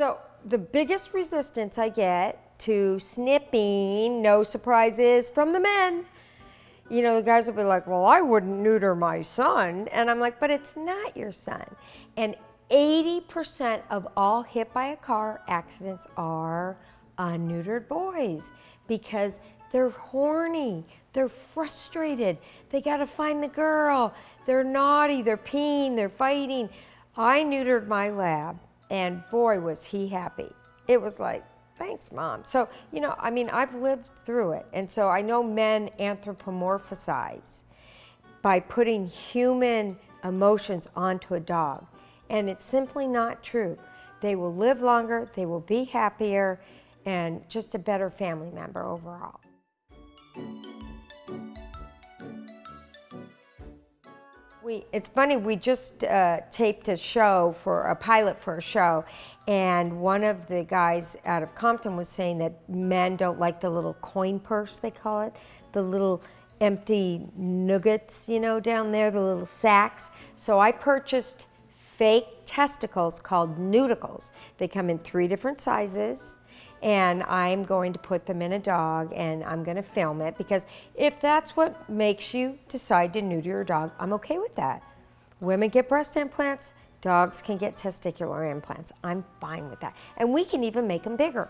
So the biggest resistance I get to snipping, no surprises from the men. You know, the guys will be like, well, I wouldn't neuter my son. And I'm like, but it's not your son. And 80% of all hit by a car accidents are unneutered boys because they're horny, they're frustrated, they gotta find the girl, they're naughty, they're peeing, they're fighting. I neutered my lab and boy was he happy. It was like, thanks mom. So, you know, I mean, I've lived through it. And so I know men anthropomorphize by putting human emotions onto a dog. And it's simply not true. They will live longer, they will be happier, and just a better family member overall. We, it's funny, we just uh, taped a show for a pilot for a show, and one of the guys out of Compton was saying that men don't like the little coin purse, they call it, the little empty nuggets, you know, down there, the little sacks. So I purchased fake testicles called Neuticles. They come in three different sizes and I'm going to put them in a dog and I'm going to film it because if that's what makes you decide to neuter your dog, I'm okay with that. Women get breast implants, dogs can get testicular implants. I'm fine with that. And we can even make them bigger.